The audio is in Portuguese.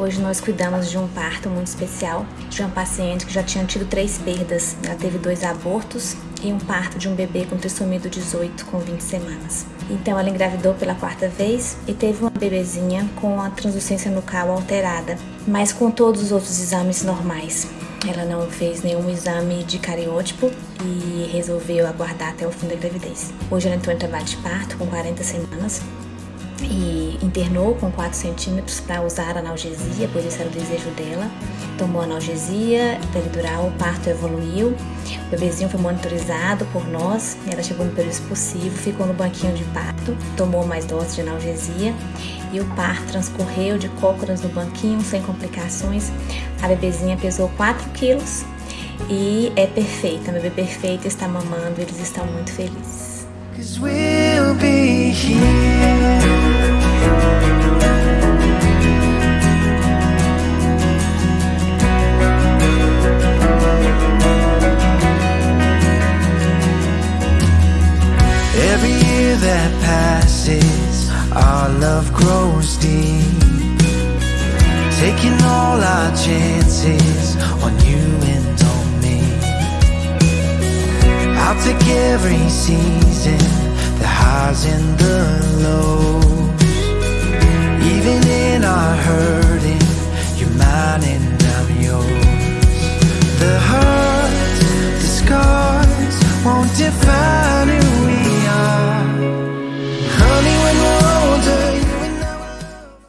Hoje nós cuidamos de um parto muito especial de uma paciente que já tinha tido três perdas. Ela teve dois abortos e um parto de um bebê com trissomia 18 com 20 semanas. Então ela engravidou pela quarta vez e teve uma bebezinha com a translucência nucal alterada, mas com todos os outros exames normais. Ela não fez nenhum exame de cariótipo e resolveu aguardar até o fim da gravidez. Hoje ela entrou em trabalho de parto com 40 semanas e internou com 4 centímetros para usar analgesia, pois esse era o desejo dela. Tomou analgesia peridural, o parto evoluiu, o bebezinho foi monitorizado por nós, ela chegou no período expulsivo, ficou no banquinho de parto, tomou mais doses de analgesia e o parto transcorreu de cócoras no banquinho, sem complicações. A bebezinha pesou 4 quilos e é perfeita, a bebê perfeita está mamando, eles estão muito felizes. Every that passes, our love grows deep. Taking all our chances on you and on me. I'll take every season, the highs and the lows. Even in our hurting, you're mine and I'm yours. The hurt, the scars won't define